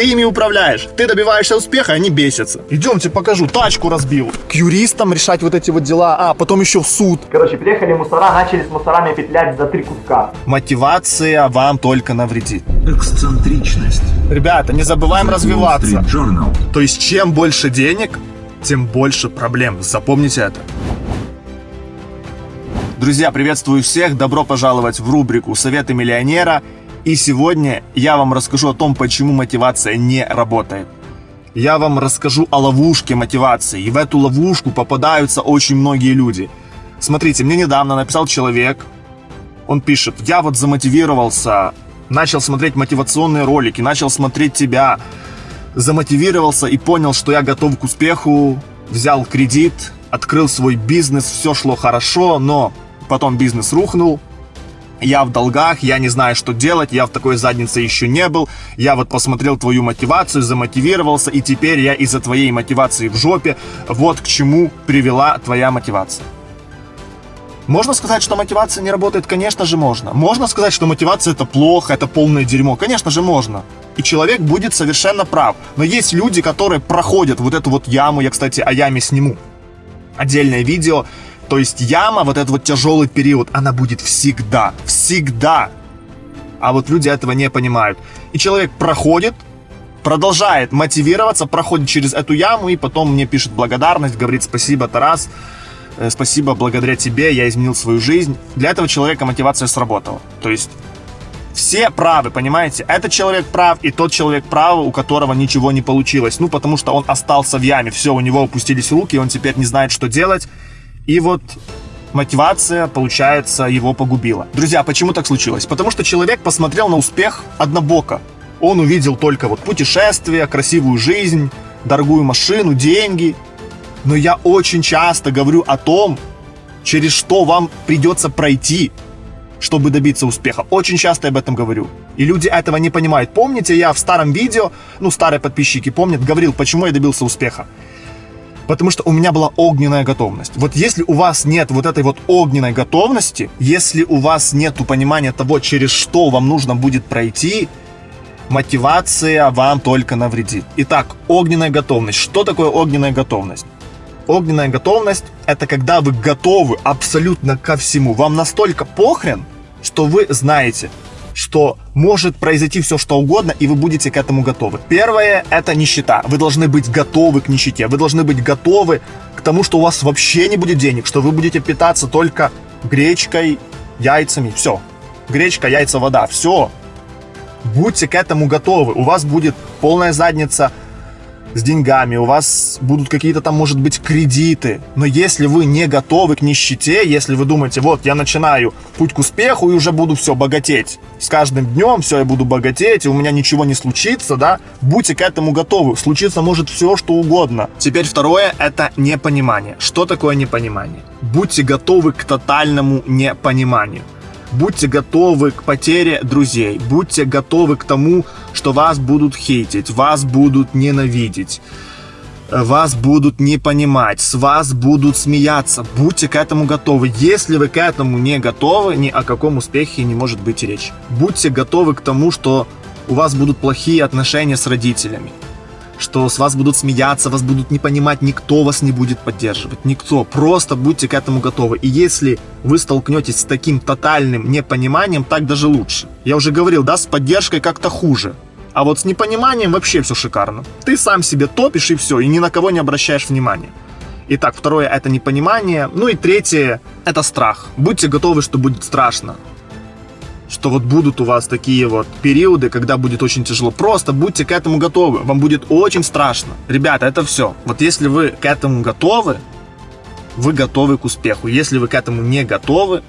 Ты ими управляешь, ты добиваешься успеха, они бесятся. Идемте покажу, тачку разбил. К юристам решать вот эти вот дела, а потом еще в суд. Короче, приехали мусора, начали с мусорами петлять за три куска. Мотивация вам только навредит. Эксцентричность. Ребята, не забываем Wall развиваться. То есть чем больше денег, тем больше проблем. Запомните это. Друзья, приветствую всех. Добро пожаловать в рубрику «Советы миллионера». И сегодня я вам расскажу о том, почему мотивация не работает. Я вам расскажу о ловушке мотивации. И в эту ловушку попадаются очень многие люди. Смотрите, мне недавно написал человек. Он пишет, я вот замотивировался, начал смотреть мотивационные ролики, начал смотреть тебя, замотивировался и понял, что я готов к успеху, взял кредит, открыл свой бизнес, все шло хорошо, но потом бизнес рухнул, я в долгах, я не знаю, что делать, я в такой заднице еще не был, я вот посмотрел твою мотивацию, замотивировался, и теперь я из-за твоей мотивации в жопе, вот к чему привела твоя мотивация. Можно сказать, что мотивация не работает? Конечно же можно. Можно сказать, что мотивация это плохо, это полное дерьмо? Конечно же можно. И человек будет совершенно прав. Но есть люди, которые проходят вот эту вот яму, я, кстати, о яме сниму. Отдельное видео, то есть яма, вот этот вот тяжелый период, она будет всегда, всегда. А вот люди этого не понимают. И человек проходит, продолжает мотивироваться, проходит через эту яму и потом мне пишет благодарность, говорит спасибо, Тарас, э, спасибо, благодаря тебе я изменил свою жизнь. Для этого человека мотивация сработала. То есть все правы, понимаете? Этот человек прав и тот человек прав, у которого ничего не получилось. Ну, потому что он остался в яме, все, у него опустились руки, он теперь не знает, что делать. И вот мотивация, получается, его погубила. Друзья, почему так случилось? Потому что человек посмотрел на успех однобоко. Он увидел только вот путешествия, красивую жизнь, дорогую машину, деньги. Но я очень часто говорю о том, через что вам придется пройти, чтобы добиться успеха. Очень часто я об этом говорю. И люди этого не понимают. Помните, я в старом видео, ну, старые подписчики помнят, говорил, почему я добился успеха. Потому что у меня была огненная готовность. Вот если у вас нет вот этой вот огненной готовности, если у вас нет понимания того, через что вам нужно будет пройти, мотивация вам только навредит. Итак, огненная готовность. Что такое огненная готовность? Огненная готовность – это когда вы готовы абсолютно ко всему. Вам настолько похрен, что вы знаете, что может произойти все что угодно, и вы будете к этому готовы. Первое – это нищета. Вы должны быть готовы к нищете. Вы должны быть готовы к тому, что у вас вообще не будет денег, что вы будете питаться только гречкой, яйцами. Все. Гречка, яйца, вода. Все. Будьте к этому готовы. У вас будет полная задница с деньгами, у вас будут какие-то там, может быть, кредиты. Но если вы не готовы к нищете, если вы думаете, вот, я начинаю путь к успеху и уже буду все богатеть. С каждым днем все, я буду богатеть, и у меня ничего не случится, да, будьте к этому готовы. Случиться может все, что угодно. Теперь второе, это непонимание. Что такое непонимание? Будьте готовы к тотальному непониманию. Будьте готовы к потере друзей. Будьте готовы к тому, что вас будут хейтить, вас будут ненавидеть, вас будут не понимать, с вас будут смеяться. Будьте к этому готовы. Если вы к этому не готовы, ни о каком успехе не может быть речи. Будьте готовы к тому, что у вас будут плохие отношения с родителями что с вас будут смеяться, вас будут не понимать, никто вас не будет поддерживать, никто. Просто будьте к этому готовы. И если вы столкнетесь с таким тотальным непониманием, так даже лучше. Я уже говорил, да, с поддержкой как-то хуже. А вот с непониманием вообще все шикарно. Ты сам себе топишь и все, и ни на кого не обращаешь внимания. Итак, второе это непонимание. Ну и третье это страх. Будьте готовы, что будет страшно что вот будут у вас такие вот периоды, когда будет очень тяжело. Просто будьте к этому готовы. Вам будет очень страшно. Ребята, это все. Вот если вы к этому готовы, вы готовы к успеху. Если вы к этому не готовы,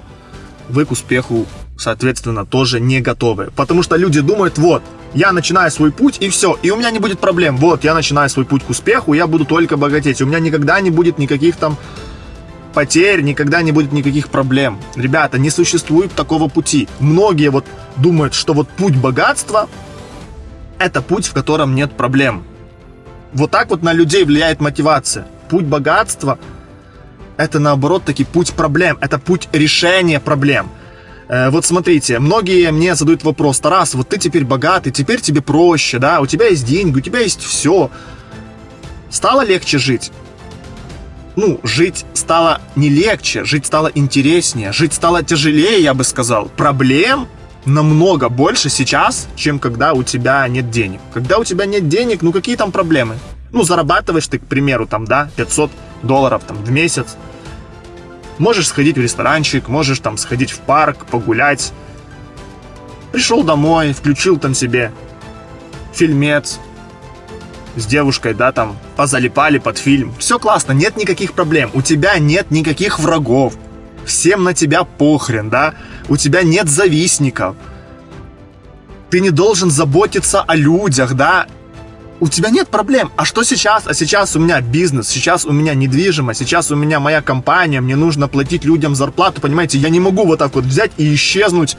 вы к успеху, соответственно, тоже не готовы. Потому что люди думают, вот, я начинаю свой путь и все, и у меня не будет проблем. Вот, я начинаю свой путь к успеху, я буду только богатеть. У меня никогда не будет никаких там потерь, никогда не будет никаких проблем. Ребята, не существует такого пути. Многие вот думают, что вот путь богатства – это путь, в котором нет проблем. Вот так вот на людей влияет мотивация. Путь богатства – это наоборот таки путь проблем, это путь решения проблем. Э, вот смотрите, многие мне задают вопрос, Тарас, вот ты теперь богатый, теперь тебе проще, да, у тебя есть деньги, у тебя есть все. Стало легче жить? Ну, жить стало не легче, жить стало интереснее, жить стало тяжелее, я бы сказал. Проблем намного больше сейчас, чем когда у тебя нет денег. Когда у тебя нет денег, ну какие там проблемы? Ну, зарабатываешь ты, к примеру, там, да, 500 долларов там в месяц. Можешь сходить в ресторанчик, можешь там сходить в парк, погулять. Пришел домой, включил там себе фильмец с девушкой, да, там, позалипали под фильм. Все классно, нет никаких проблем. У тебя нет никаких врагов. Всем на тебя похрен, да? У тебя нет завистников. Ты не должен заботиться о людях, да? у тебя нет проблем. А что сейчас? А сейчас у меня бизнес, сейчас у меня недвижимость, сейчас у меня моя компания, мне нужно платить людям зарплату, понимаете? Я не могу вот так вот взять и исчезнуть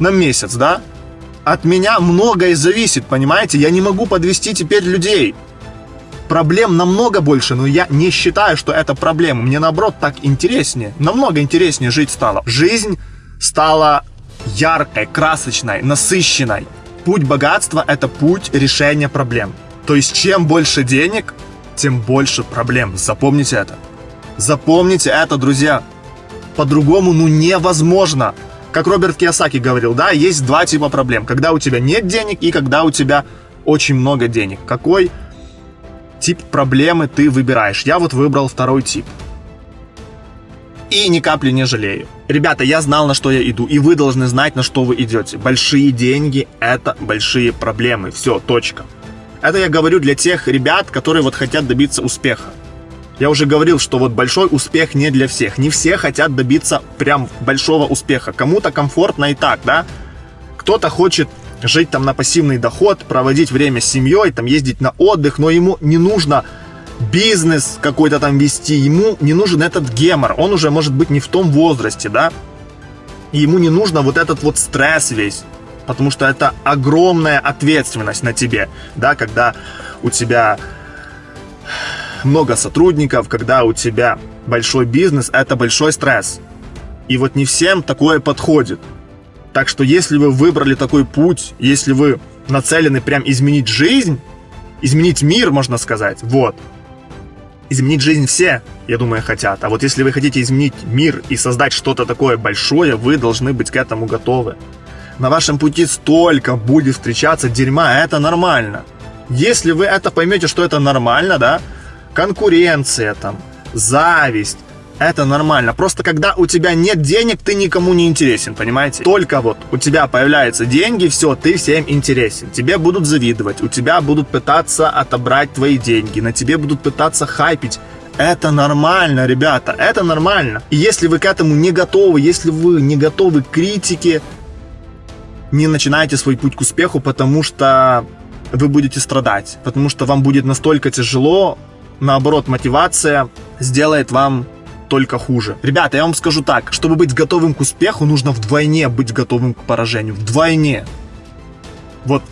на месяц, да? От меня многое зависит, понимаете? Я не могу подвести теперь людей. Проблем намного больше, но я не считаю, что это проблема. Мне наоборот так интереснее, намного интереснее жить стало. Жизнь стала яркой, красочной, насыщенной. Путь богатства – это путь решения проблем. То есть, чем больше денег, тем больше проблем. Запомните это. Запомните это, друзья. По-другому, ну, невозможно. Как Роберт Кiyosaki говорил, да, есть два типа проблем. Когда у тебя нет денег и когда у тебя очень много денег. Какой тип проблемы ты выбираешь? Я вот выбрал второй тип и ни капли не жалею. Ребята, я знал, на что я иду, и вы должны знать, на что вы идете. Большие деньги – это большие проблемы. Все, точка. Это я говорю для тех ребят, которые вот хотят добиться успеха. Я уже говорил, что вот большой успех не для всех. Не все хотят добиться прям большого успеха. Кому-то комфортно и так, да? Кто-то хочет жить там на пассивный доход, проводить время с семьей, там ездить на отдых, но ему не нужно бизнес какой-то там вести, ему не нужен этот гемор, он уже может быть не в том возрасте, да, и ему не нужно вот этот вот стресс весь, потому что это огромная ответственность на тебе, да, когда у тебя много сотрудников, когда у тебя большой бизнес, это большой стресс. И вот не всем такое подходит. Так что если вы выбрали такой путь, если вы нацелены прям изменить жизнь, изменить мир, можно сказать, вот, изменить жизнь все, я думаю, хотят. А вот если вы хотите изменить мир и создать что-то такое большое, вы должны быть к этому готовы. На вашем пути столько будет встречаться дерьма, это нормально. Если вы это поймете, что это нормально, да, конкуренция там, зависть, это нормально. Просто когда у тебя нет денег, ты никому не интересен, понимаете? Только вот у тебя появляются деньги, все, ты всем интересен. Тебе будут завидовать, у тебя будут пытаться отобрать твои деньги, на тебе будут пытаться хайпить. Это нормально, ребята, это нормально. И если вы к этому не готовы, если вы не готовы к критике, не начинайте свой путь к успеху, потому что вы будете страдать, потому что вам будет настолько тяжело, наоборот, мотивация сделает вам только хуже. Ребята, я вам скажу так, чтобы быть готовым к успеху, нужно вдвойне быть готовым к поражению. Вдвойне. Вот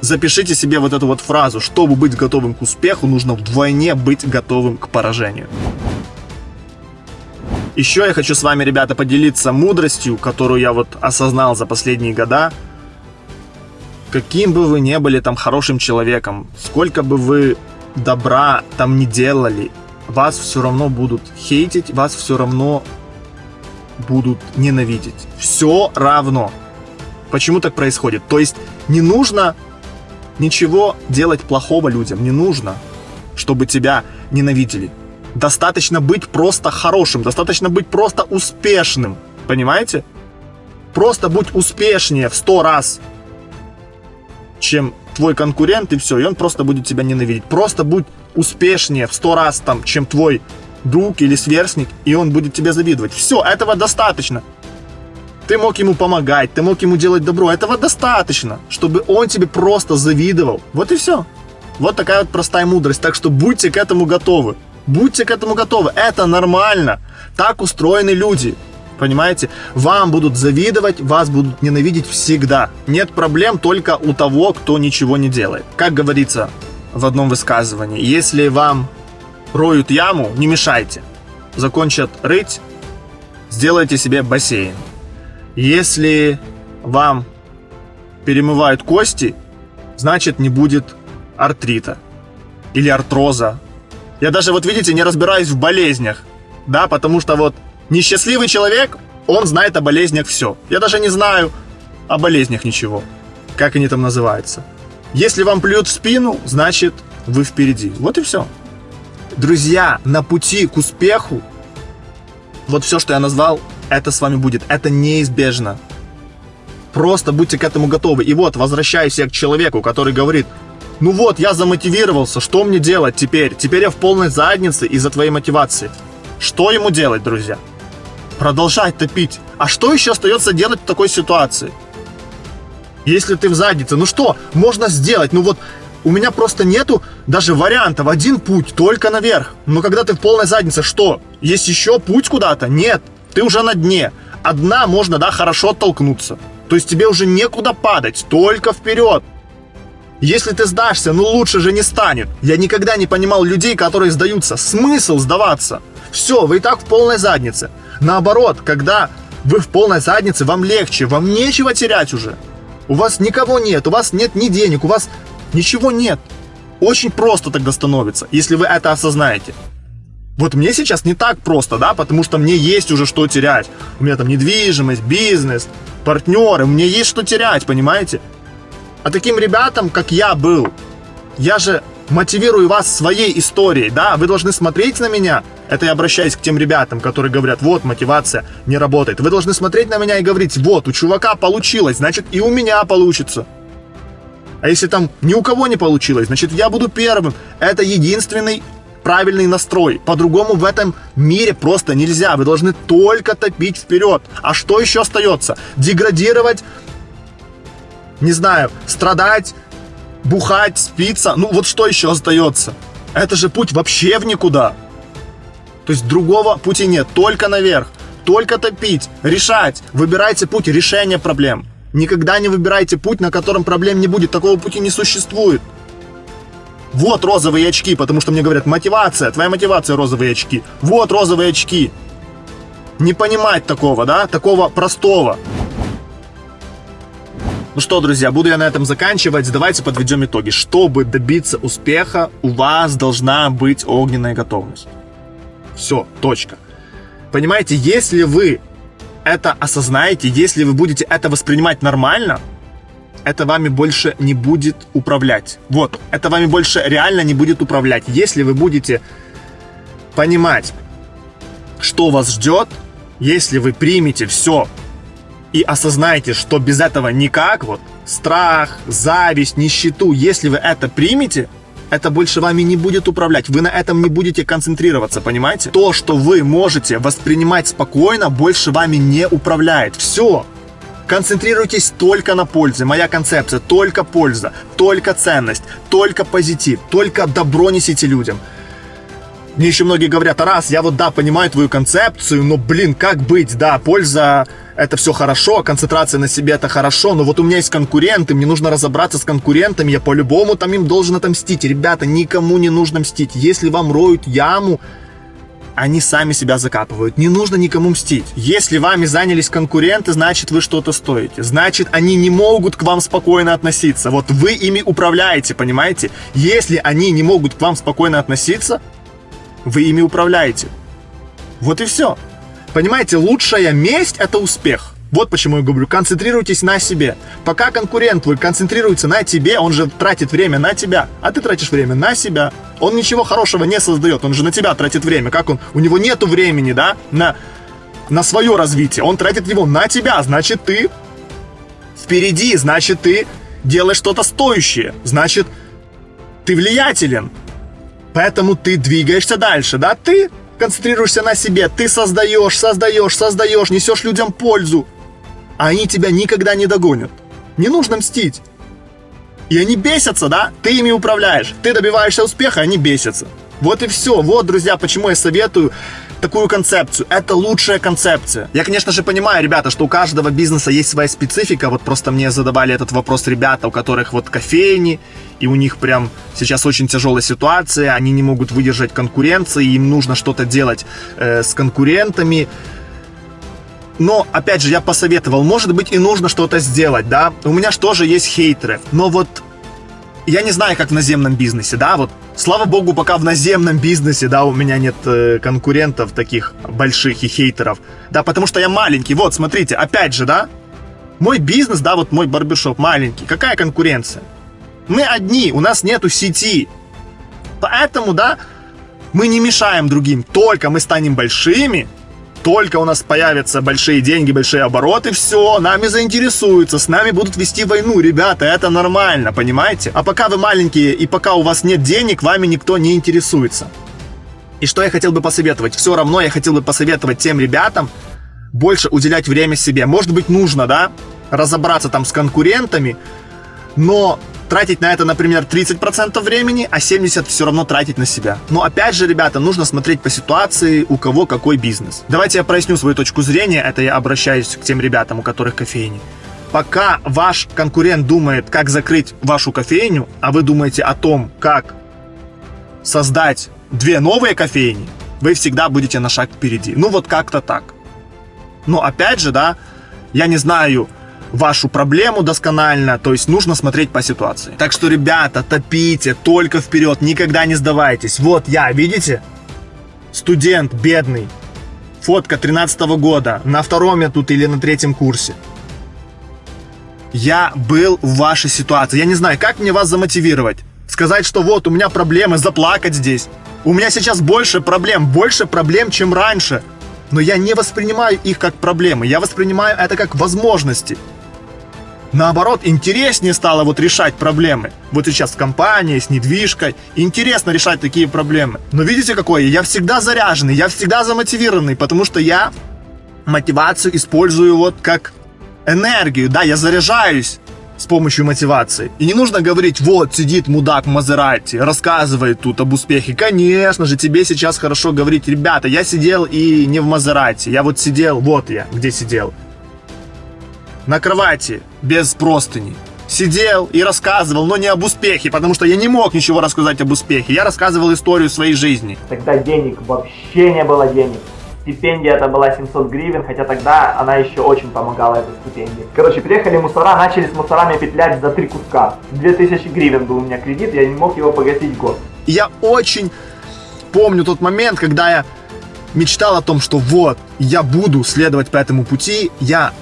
запишите себе вот эту вот фразу. Чтобы быть готовым к успеху, нужно вдвойне быть готовым к поражению. Еще я хочу с вами, ребята, поделиться мудростью, которую я вот осознал за последние года. Каким бы вы ни были там хорошим человеком, сколько бы вы добра там не делали, вас все равно будут хейтить, вас все равно будут ненавидеть. Все равно. Почему так происходит? То есть не нужно ничего делать плохого людям, не нужно, чтобы тебя ненавидели. Достаточно быть просто хорошим, достаточно быть просто успешным. Понимаете? Просто будь успешнее в сто раз, чем твой конкурент, и все, и он просто будет тебя ненавидеть. Просто будь успешнее в сто раз, там, чем твой друг или сверстник, и он будет тебе завидовать. Все, этого достаточно. Ты мог ему помогать, ты мог ему делать добро. Этого достаточно, чтобы он тебе просто завидовал. Вот и все. Вот такая вот простая мудрость. Так что будьте к этому готовы. Будьте к этому готовы. Это нормально. Так устроены люди. Понимаете? Вам будут завидовать, вас будут ненавидеть всегда. Нет проблем только у того, кто ничего не делает. Как говорится, в одном высказывании. Если вам роют яму, не мешайте. Закончат рыть, сделайте себе бассейн. Если вам перемывают кости, значит не будет артрита или артроза. Я даже, вот видите, не разбираюсь в болезнях, да, потому что вот несчастливый человек, он знает о болезнях все. Я даже не знаю о болезнях ничего, как они там называются. Если вам плюют в спину, значит вы впереди. Вот и все. Друзья, на пути к успеху, вот все, что я назвал, это с вами будет. Это неизбежно. Просто будьте к этому готовы. И вот, возвращаюсь я к человеку, который говорит, ну вот, я замотивировался, что мне делать теперь? Теперь я в полной заднице из-за твоей мотивации. Что ему делать, друзья? Продолжать топить. А что еще остается делать в такой ситуации? Если ты в заднице, ну что можно сделать? Ну вот, у меня просто нету даже вариантов. Один путь, только наверх. Но когда ты в полной заднице, что? Есть еще путь куда-то? Нет. Ты уже на дне. Одна можно, да, хорошо оттолкнуться. То есть тебе уже некуда падать, только вперед. Если ты сдашься, ну лучше же не станет. Я никогда не понимал людей, которые сдаются. Смысл сдаваться? Все, вы и так в полной заднице. Наоборот, когда вы в полной заднице, вам легче, вам нечего терять уже. У вас никого нет, у вас нет ни денег, у вас ничего нет. Очень просто тогда становится, если вы это осознаете. Вот мне сейчас не так просто, да, потому что мне есть уже что терять. У меня там недвижимость, бизнес, партнеры, мне есть что терять, понимаете? А таким ребятам, как я был, я же мотивирую вас своей историей, да, вы должны смотреть на меня, это я обращаюсь к тем ребятам, которые говорят, вот, мотивация не работает, вы должны смотреть на меня и говорить, вот, у чувака получилось, значит, и у меня получится. А если там ни у кого не получилось, значит, я буду первым. Это единственный правильный настрой. По-другому в этом мире просто нельзя. Вы должны только топить вперед. А что еще остается? Деградировать, не знаю, страдать, бухать, спиться. Ну вот что еще остается? Это же путь вообще в никуда. То есть другого пути нет, только наверх. Только топить, решать. Выбирайте путь решения проблем. Никогда не выбирайте путь, на котором проблем не будет. Такого пути не существует. Вот розовые очки, потому что мне говорят, мотивация, твоя мотивация розовые очки. Вот розовые очки. Не понимать такого, да, такого простого. Ну что, друзья, буду я на этом заканчивать. Давайте подведем итоги. Чтобы добиться успеха, у вас должна быть огненная готовность. Все, точка. Понимаете, если вы это осознаете, если вы будете это воспринимать нормально, это вами больше не будет управлять. Вот, это вами больше реально не будет управлять. Если вы будете понимать, что вас ждет, если вы примете все и осознаете, что без этого никак, вот, страх, зависть, нищету, если вы это примете, это больше вами не будет управлять. Вы на этом не будете концентрироваться, понимаете? То, что вы можете воспринимать спокойно, больше вами не управляет. Все. Концентрируйтесь только на пользе. Моя концепция – только польза, только ценность, только позитив, только добро несите людям. Мне еще многие говорят, раз, я вот да, понимаю твою концепцию, но блин, как быть, да, польза это все хорошо, концентрация на себе это хорошо, но вот у меня есть конкуренты, мне нужно разобраться с конкурентами, я по-любому там им должен отомстить. Ребята, никому не нужно мстить. Если вам роют яму, они сами себя закапывают. Не нужно никому мстить. Если вами занялись конкуренты, значит вы что-то стоите. Значит, они не могут к вам спокойно относиться. Вот вы ими управляете, понимаете? Если они не могут к вам спокойно относиться, вы ими управляете. Вот и все. Понимаете, лучшая месть – это успех. Вот почему я говорю, концентрируйтесь на себе. Пока конкурент твой концентрируется на тебе, он же тратит время на тебя, а ты тратишь время на себя. Он ничего хорошего не создает, он же на тебя тратит время. Как он? У него нету времени, да, на, на свое развитие. Он тратит его на тебя, значит ты впереди, значит ты делаешь что-то стоящее, значит ты влиятелен. Поэтому ты двигаешься дальше, да, ты концентрируешься на себе, ты создаешь, создаешь, создаешь, несешь людям пользу, а они тебя никогда не догонят. Не нужно мстить. И они бесятся, да? Ты ими управляешь. Ты добиваешься успеха, они бесятся. Вот и все. Вот, друзья, почему я советую такую концепцию. Это лучшая концепция. Я, конечно же, понимаю, ребята, что у каждого бизнеса есть своя специфика. Вот просто мне задавали этот вопрос ребята, у которых вот кофейни, и у них прям сейчас очень тяжелая ситуация, они не могут выдержать конкуренции, им нужно что-то делать э, с конкурентами. Но, опять же, я посоветовал, может быть, и нужно что-то сделать, да. У меня же тоже есть хейтеры. Но вот я не знаю, как в наземном бизнесе, да, вот слава богу, пока в наземном бизнесе, да, у меня нет э, конкурентов таких больших и хейтеров, да, потому что я маленький, вот, смотрите, опять же, да, мой бизнес, да, вот мой барбершоп маленький, какая конкуренция? Мы одни, у нас нету сети, поэтому, да, мы не мешаем другим, только мы станем большими, только у нас появятся большие деньги, большие обороты, все, нами заинтересуются, с нами будут вести войну, ребята, это нормально, понимаете? А пока вы маленькие и пока у вас нет денег, вами никто не интересуется. И что я хотел бы посоветовать? Все равно я хотел бы посоветовать тем ребятам больше уделять время себе. Может быть, нужно, да, разобраться там с конкурентами, но тратить на это, например, 30% времени, а 70% все равно тратить на себя. Но опять же, ребята, нужно смотреть по ситуации, у кого какой бизнес. Давайте я проясню свою точку зрения, это я обращаюсь к тем ребятам, у которых кофейни. Пока ваш конкурент думает, как закрыть вашу кофейню, а вы думаете о том, как создать две новые кофейни, вы всегда будете на шаг впереди. Ну вот как-то так. Но опять же, да, я не знаю, вашу проблему досконально, то есть нужно смотреть по ситуации. Так что, ребята, топите только вперед, никогда не сдавайтесь. Вот я, видите? Студент бедный. Фотка 13 -го года, на втором я тут или на третьем курсе. Я был в вашей ситуации. Я не знаю, как мне вас замотивировать. Сказать, что вот у меня проблемы, заплакать здесь. У меня сейчас больше проблем, больше проблем, чем раньше. Но я не воспринимаю их как проблемы, я воспринимаю это как возможности. Наоборот, интереснее стало вот решать проблемы. Вот сейчас с компанией, с недвижкой. Интересно решать такие проблемы. Но видите какой? Я всегда заряженный, я всегда замотивированный, потому что я мотивацию использую вот как энергию. Да, я заряжаюсь с помощью мотивации. И не нужно говорить, вот сидит мудак Мазерати, рассказывает тут об успехе. Конечно же, тебе сейчас хорошо говорить, ребята, я сидел и не в Мазерати, я вот сидел, вот я, где сидел на кровати без простыни. Сидел и рассказывал, но не об успехе, потому что я не мог ничего рассказать об успехе. Я рассказывал историю своей жизни. Тогда денег вообще не было денег. Стипендия это была 700 гривен, хотя тогда она еще очень помогала, эта стипендия. Короче, приехали мусора, начали с мусорами петлять за три куска. 2000 гривен был у меня кредит, я не мог его погасить год. Я очень помню тот момент, когда я мечтал о том, что вот, я буду следовать по этому пути, я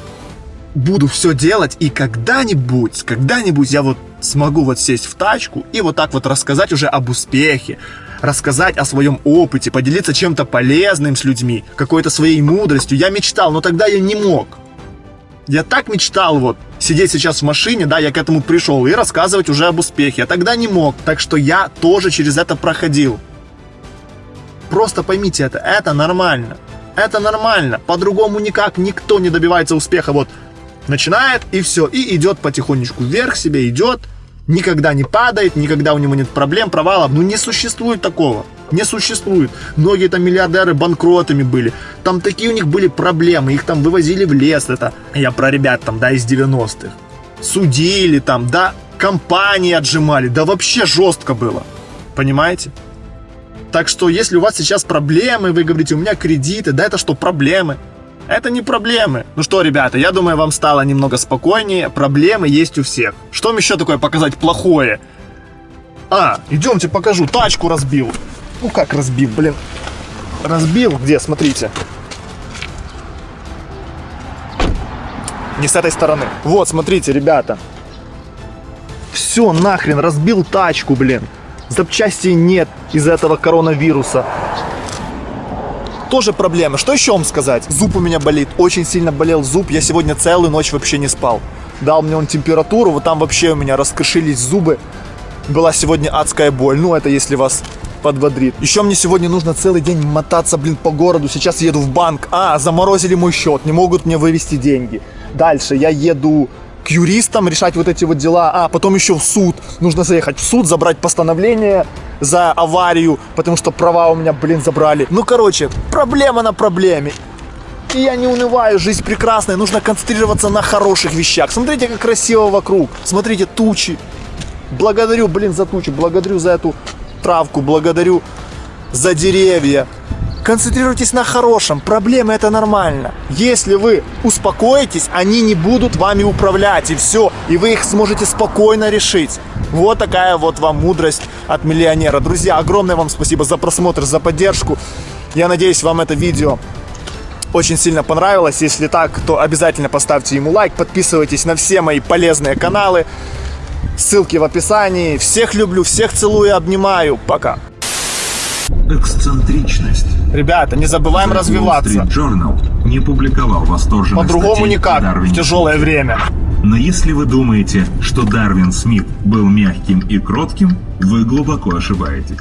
буду все делать, и когда-нибудь, когда-нибудь я вот смогу вот сесть в тачку и вот так вот рассказать уже об успехе, рассказать о своем опыте, поделиться чем-то полезным с людьми, какой-то своей мудростью. Я мечтал, но тогда я не мог. Я так мечтал вот сидеть сейчас в машине, да, я к этому пришел, и рассказывать уже об успехе. Я тогда не мог, так что я тоже через это проходил. Просто поймите это, это нормально. Это нормально. По-другому никак никто не добивается успеха. Вот начинает и все, и идет потихонечку вверх себе, идет, никогда не падает, никогда у него нет проблем, провалов. Ну не существует такого. Не существует. Многие там миллиардеры банкротами были. Там такие у них были проблемы. Их там вывозили в лес. Это я про ребят там, да, из 90-х. Судили там, да, компании отжимали. Да вообще жестко было. Понимаете? Так что, если у вас сейчас проблемы, вы говорите, у меня кредиты, да это что, проблемы? Это не проблемы. Ну что, ребята, я думаю, вам стало немного спокойнее. Проблемы есть у всех. Что вам еще такое показать плохое? А, идемте покажу. Тачку разбил. Ну как разбил, блин. Разбил? Где? Смотрите. Не с этой стороны. Вот, смотрите, ребята. Все, нахрен, разбил тачку, блин. Запчастей нет из-за этого коронавируса тоже проблема. Что еще вам сказать? Зуб у меня болит, очень сильно болел зуб. Я сегодня целую ночь вообще не спал. Дал мне он температуру, вот там вообще у меня раскрошились зубы. Была сегодня адская боль. Ну, это если вас подбодрит. Еще мне сегодня нужно целый день мотаться, блин, по городу. Сейчас еду в банк. А, заморозили мой счет, не могут мне вывести деньги. Дальше я еду к юристам решать вот эти вот дела. А, потом еще в суд. Нужно заехать в суд, забрать постановление за аварию, потому что права у меня, блин, забрали. Ну, короче, проблема на проблеме. И я не унываю, жизнь прекрасная, нужно концентрироваться на хороших вещах. Смотрите, как красиво вокруг. Смотрите, тучи. Благодарю, блин, за тучи, благодарю за эту травку, благодарю за деревья. Концентрируйтесь на хорошем. Проблемы это нормально. Если вы успокоитесь, они не будут вами управлять, и все. И вы их сможете спокойно решить. Вот такая вот вам мудрость от миллионера. Друзья, огромное вам спасибо за просмотр, за поддержку. Я надеюсь, вам это видео очень сильно понравилось. Если так, то обязательно поставьте ему лайк, подписывайтесь на все мои полезные каналы. Ссылки в описании. Всех люблю, всех целую и обнимаю. Пока. Эксцентричность. Ребята, не забываем The развиваться. Journal не публиковал восторженных По-другому никак. В тяжелое время. Но если вы думаете, что Дарвин Смит был мягким и кротким, вы глубоко ошибаетесь.